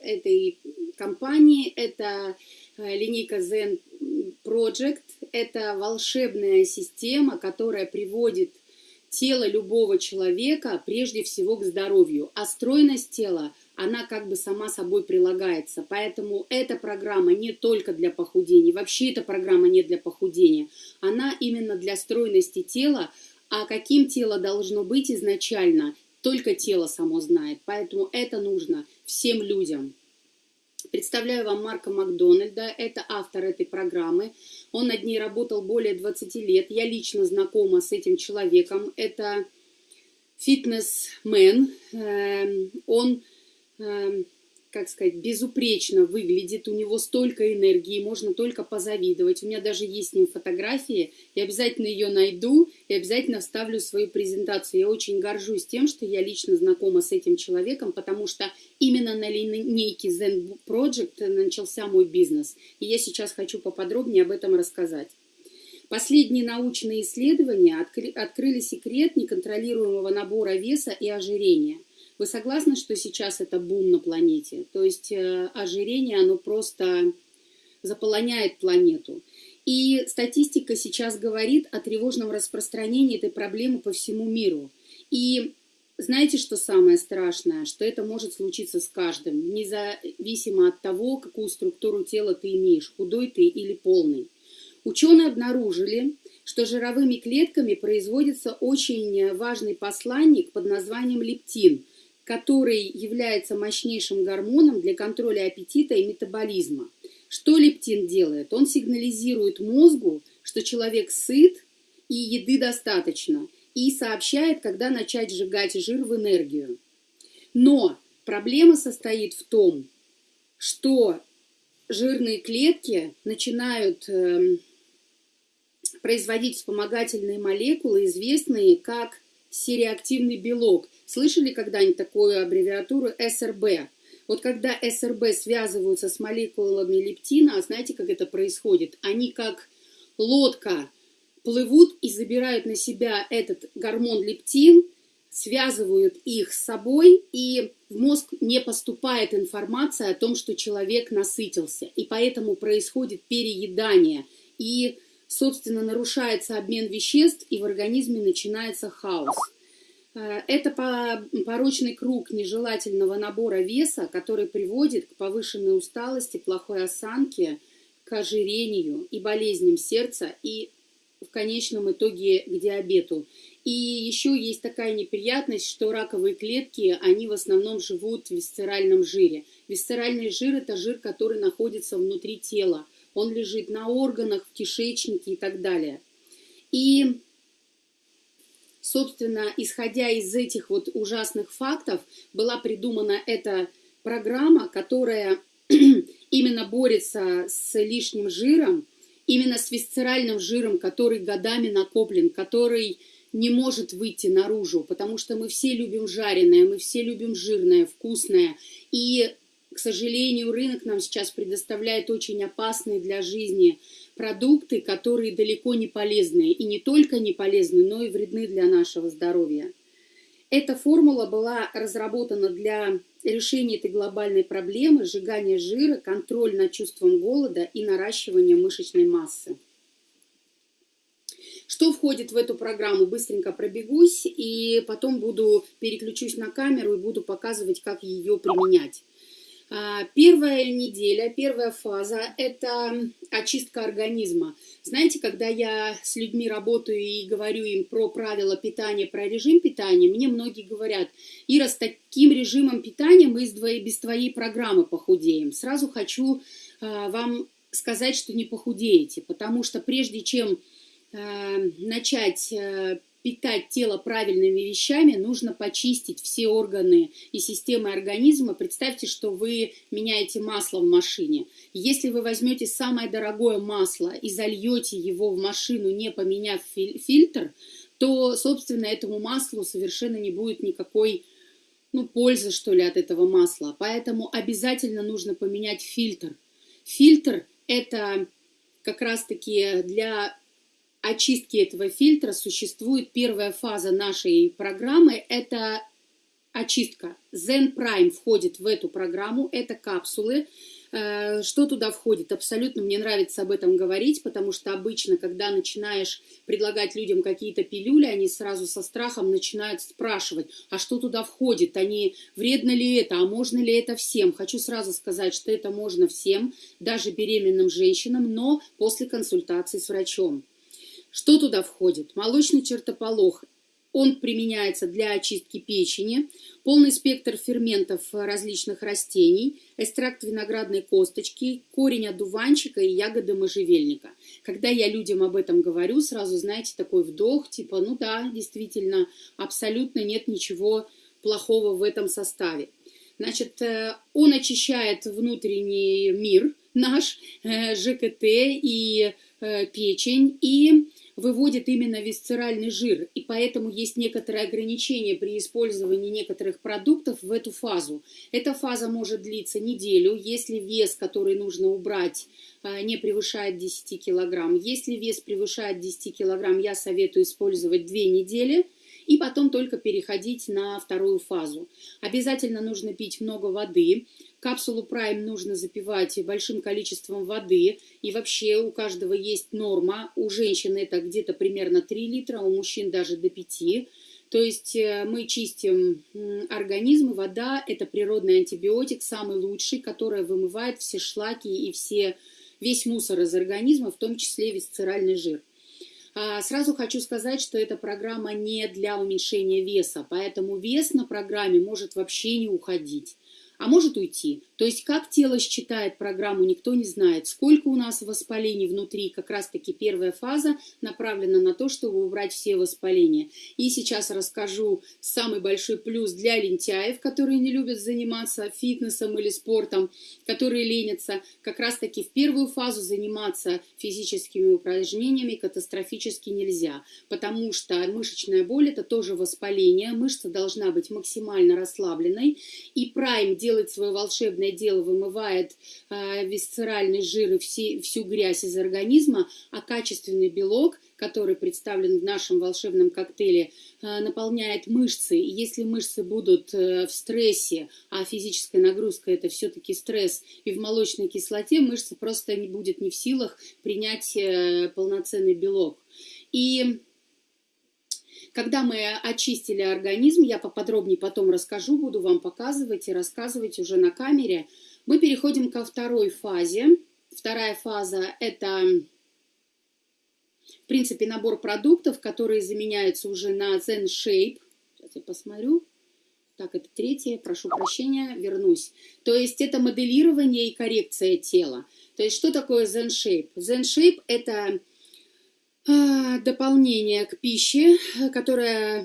этой компании. Это э, линейка Zen Project. Это волшебная система, которая приводит тело любого человека прежде всего к здоровью. А стройность тела, она как бы сама собой прилагается. Поэтому эта программа не только для похудения. Вообще эта программа не для похудения. Она именно для стройности тела. А каким тело должно быть изначально, только тело само знает. Поэтому это нужно всем людям. Представляю вам Марка Макдональда, это автор этой программы. Он над ней работал более 20 лет. Я лично знакома с этим человеком. Это фитнесмен. Эм, он эм, как сказать, безупречно выглядит, у него столько энергии, можно только позавидовать. У меня даже есть с ним фотографии, я обязательно ее найду и обязательно вставлю в свою презентацию. Я очень горжусь тем, что я лично знакома с этим человеком, потому что именно на линейке Zen Project начался мой бизнес. И я сейчас хочу поподробнее об этом рассказать. Последние научные исследования открыли секрет неконтролируемого набора веса и ожирения – вы согласны, что сейчас это бум на планете? То есть э, ожирение, оно просто заполоняет планету. И статистика сейчас говорит о тревожном распространении этой проблемы по всему миру. И знаете, что самое страшное? Что это может случиться с каждым, независимо от того, какую структуру тела ты имеешь, худой ты или полный. Ученые обнаружили, что жировыми клетками производится очень важный посланник под названием лептин – который является мощнейшим гормоном для контроля аппетита и метаболизма. Что лептин делает? Он сигнализирует мозгу, что человек сыт и еды достаточно, и сообщает, когда начать сжигать жир в энергию. Но проблема состоит в том, что жирные клетки начинают э, производить вспомогательные молекулы, известные как сереактивный белок. Слышали когда-нибудь такую аббревиатуру СРБ? Вот когда СРБ связываются с молекулами лептина, а знаете, как это происходит? Они как лодка плывут и забирают на себя этот гормон лептин, связывают их с собой, и в мозг не поступает информация о том, что человек насытился. И поэтому происходит переедание. И собственно, нарушается обмен веществ, и в организме начинается хаос. Э, это порочный круг нежелательного набора веса, который приводит к повышенной усталости, плохой осанке, к ожирению и болезням сердца, и в конечном итоге к диабету. И еще есть такая неприятность, что раковые клетки, они в основном живут в висцеральном жире. Висцеральный жир – это жир, который находится внутри тела – он лежит на органах, в кишечнике и так далее. И, собственно, исходя из этих вот ужасных фактов, была придумана эта программа, которая именно борется с лишним жиром, именно с висцеральным жиром, который годами накоплен, который не может выйти наружу, потому что мы все любим жареное, мы все любим жирное, вкусное. И к сожалению, рынок нам сейчас предоставляет очень опасные для жизни продукты, которые далеко не полезные. И не только не полезны, но и вредны для нашего здоровья. Эта формула была разработана для решения этой глобальной проблемы сжигания жира, контроль над чувством голода и наращивания мышечной массы. Что входит в эту программу? Быстренько пробегусь и потом буду переключусь на камеру и буду показывать, как ее применять. А, первая неделя, первая фаза – это очистка организма. Знаете, когда я с людьми работаю и говорю им про правила питания, про режим питания, мне многие говорят, Ира, с таким режимом питания мы без твоей программы похудеем. Сразу хочу а, вам сказать, что не похудеете, потому что прежде чем а, начать питать тело правильными вещами, нужно почистить все органы и системы организма. Представьте, что вы меняете масло в машине. Если вы возьмете самое дорогое масло и зальете его в машину, не поменяв фильтр, то, собственно, этому маслу совершенно не будет никакой ну, пользы, что ли, от этого масла. Поэтому обязательно нужно поменять фильтр. Фильтр – это как раз-таки для очистки этого фильтра существует первая фаза нашей программы – это очистка. Zen Prime входит в эту программу, это капсулы, Э, что туда входит? Абсолютно мне нравится об этом говорить, потому что обычно, когда начинаешь предлагать людям какие-то пилюли, они сразу со страхом начинают спрашивать, а что туда входит? Они, вредно ли это, а можно ли это всем? Хочу сразу сказать, что это можно всем, даже беременным женщинам, но после консультации с врачом. Что туда входит? Молочный чертополох он применяется для очистки печени, полный спектр ферментов различных растений, экстракт виноградной косточки, корень одуванчика и ягоды можжевельника. Когда я людям об этом говорю, сразу, знаете, такой вдох, типа, ну да, действительно, абсолютно нет ничего плохого в этом составе. Значит, э, он очищает внутренний мир наш, э, ЖКТ и э, печень, и выводит именно висцеральный жир, и поэтому есть некоторые ограничения при использовании некоторых продуктов в эту фазу. Эта фаза может длиться неделю, если вес, который нужно убрать, а, не превышает 10 килограмм. Если вес превышает 10 килограмм, я советую использовать 2 недели – и потом только переходить на вторую фазу. Обязательно нужно пить много воды. Капсулу Prime нужно запивать большим количеством воды. И вообще у каждого есть норма. У женщин это где-то примерно 3 литра, у мужчин даже до 5. То есть э, мы чистим организм, вода – это природный антибиотик, самый лучший, который вымывает все шлаки и все, весь мусор из организма, в том числе висцеральный жир. А, сразу хочу сказать, что эта программа не для уменьшения веса, поэтому вес на программе может вообще не уходить а может уйти. То есть как тело считает программу, никто не знает. Сколько у нас воспалений внутри, как раз-таки первая фаза направлена на то, чтобы убрать все воспаления. И сейчас расскажу самый большой плюс для лентяев, которые не любят заниматься фитнесом или спортом, которые ленятся. Как раз-таки в первую фазу заниматься физическими упражнениями катастрофически нельзя, потому что мышечная боль это тоже воспаление, мышца должна быть максимально расслабленной, и прайм делает свое волшебное дело, вымывает э, висцеральный жир и все, всю грязь из организма, а качественный белок, который представлен в нашем волшебном коктейле, э, наполняет мышцы. И если мышцы будут э, в стрессе, а физическая нагрузка это все-таки стресс, и в молочной кислоте мышца просто не будет не в силах принять э, полноценный белок. И когда мы очистили организм, я поподробнее потом расскажу, буду вам показывать и рассказывать уже на камере, мы переходим ко второй фазе. Вторая фаза – это, в принципе, набор продуктов, которые заменяются уже на Zen Shape. Сейчас я посмотрю. Так, это третье, прошу прощения, вернусь. То есть это моделирование и коррекция тела. То есть что такое Zen Shape? Zen Shape – это дополнение к пище, которая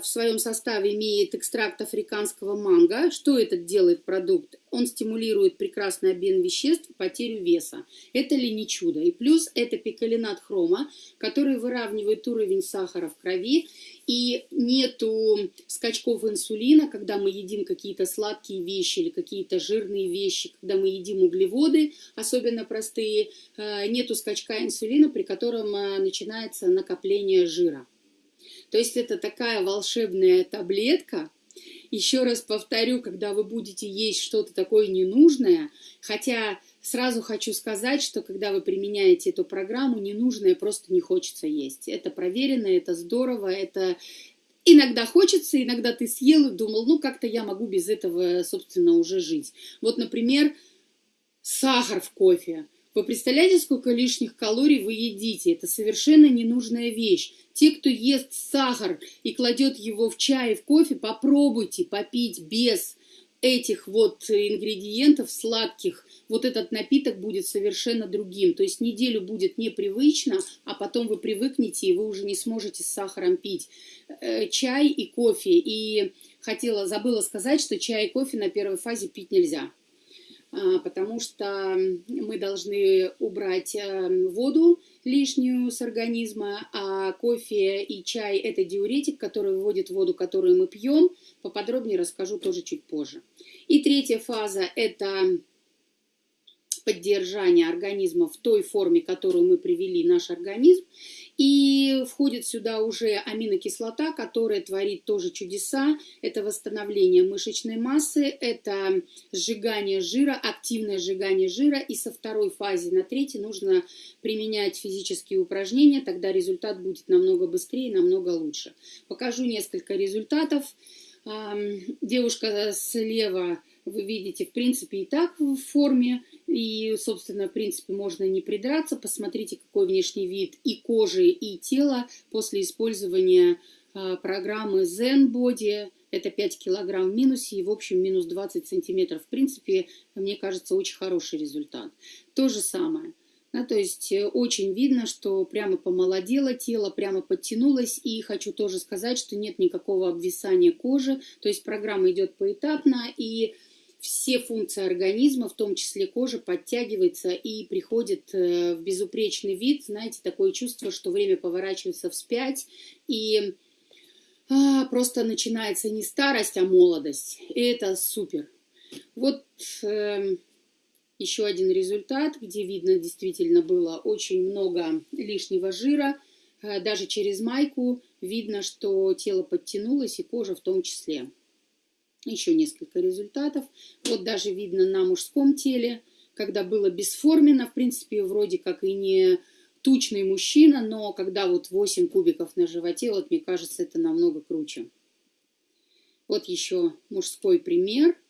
в своем составе имеет экстракт африканского манго. Что этот делает продукт? Он стимулирует прекрасный обмен веществ, потерю веса. Это ли не чудо? И плюс это пикалинат хрома, который выравнивает уровень сахара в крови и нету скачков инсулина, когда мы едим какие-то сладкие вещи или какие-то жирные вещи, когда мы едим углеводы, особенно простые, э, нету скачка инсулина, при котором э, начинается накопление жира. То есть это такая волшебная таблетка, еще раз повторю, когда вы будете есть что-то такое ненужное, хотя Сразу хочу сказать, что когда вы применяете эту программу, ненужное просто не хочется есть. Это проверено, это здорово, это иногда хочется, иногда ты съел и думал, ну как-то я могу без этого, собственно, уже жить. Вот, например, сахар в кофе. Вы представляете, сколько лишних калорий вы едите? Это совершенно ненужная вещь. Те, кто ест сахар и кладет его в чай и в кофе, попробуйте попить без этих вот ингредиентов сладких, вот этот напиток будет совершенно другим. То есть неделю будет непривычно, а потом вы привыкнете, и вы уже не сможете с сахаром пить э, чай и кофе. И хотела, забыла сказать, что чай и кофе на первой фазе пить нельзя потому что мы должны убрать э, воду лишнюю с организма, а кофе и чай – это диуретик, который выводит воду, которую мы пьем. Поподробнее расскажу тоже чуть позже. И третья фаза – это поддержания организма в той форме, которую мы привели наш организм. И входит сюда уже аминокислота, которая творит тоже чудеса. Это восстановление мышечной массы, это сжигание жира, активное сжигание жира. И со второй фазы на третьей нужно применять физические упражнения, тогда результат будет намного быстрее, намного лучше. Покажу несколько результатов. Девушка слева вы видите, в принципе, и так в форме, и, собственно, в принципе, можно не придраться. Посмотрите, какой внешний вид и кожи, и тела после использования а, программы Zen Body. Это 5 килограмм в минусе и, в общем, минус 20 сантиметров. В принципе, мне кажется, очень хороший результат. То же самое – да, то есть э, очень видно, что прямо помолодело тело, прямо подтянулось. И хочу тоже сказать, что нет никакого обвисания кожи. То есть программа идет поэтапно, и все функции организма, в том числе кожа, подтягивается и приходит э, в безупречный вид. Знаете, такое чувство, что время поворачивается вспять, и а, просто начинается не старость, а молодость. И это супер. Вот... Э, еще один результат, где видно действительно было очень много лишнего жира. Э, даже через майку видно, что тело подтянулось и кожа в том числе. Еще несколько результатов. Вот даже видно на мужском теле, когда было бесформенно, в принципе, вроде как и не тучный мужчина, но когда вот 8 кубиков на животе, вот мне кажется, это намного круче. Вот еще мужской пример –